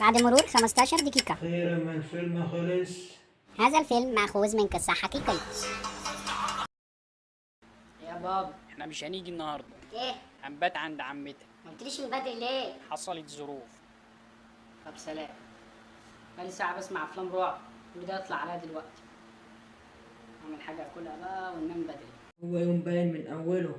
بعد مرور 15 دقيقة. أخيرا ما الفيلم خلص هذا الفيلم مأخوذ من قصة حقيقية. يا بابا إحنا مش هنيجي النهارده. إيه؟ هنبات عند عمتك. ما قلتليش من بدري ليه؟ حصلت ظروف. طب سلام. بقالي ساعة بسمع أفلام رعب. وده يطلع عليا دلوقتي. أعمل حاجة أكلها بقى وننام بدري. هو يوم باين من أوله.